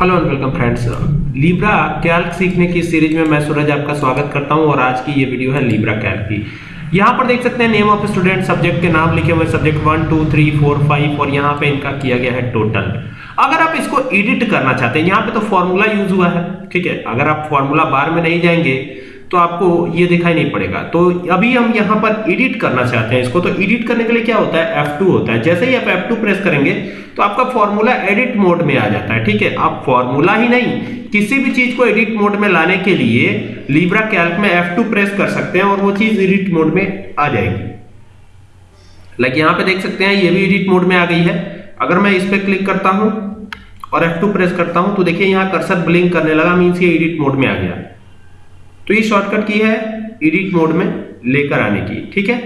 Hello and welcome friends. Libre Calc सीखने की series में मैं सूरज आपका स्वागत करता हूँ और आज की ये वीडियो है लीब्रा कैल्क की। यहाँ पर देख सकते हैं नेम ऑफ़ स्टूडेंट सब्जेक्ट के नाम लिखे हुए subject one two three four five और यहाँ पे इनका किया गया है टोटल अगर आप इसको एडिट करना चाहते हैं, यहाँ पे तो फॉर्मूला यूज़ हुआ है, ठीक है? अगर आप फॉर्मूला बार में नहीं जाएँगे तो आपको ये दिखाई नहीं पड़ेगा। तो अभी हम यहाँ पर एडिट करना चाहते हैं इसको। तो एडिट करने के लिए क्या होता है? F2 होता है। जैसे ही आप F2 प्रेस करेंगे तो आपका फॉर्मूला एडिट मोड में आ जाता है, ठीक है? आप फॉर्मूला ही नहीं, किसी भी चीज़ को एडिट मोड में लाने के लिए लीब्रा कैल्क में F2 प्रेस कर सकते हैं और वो चीज़ एडिट मोड में आ जाएगी। लाइक यहाँ पे देख सकते हैं, ये भी एडिट मोड में आ गई है। अगर मैं इस पर क्लिक करता हूँ और F2 प्रेस करता हूँ तो देखिए यहाँ कर्सर ब्लिंक करने लगा मीन्स ये एडिट मोड में आ गया। तो ये शॉर्टकट की है एडिट मोड में लेकर आने की ठीक है?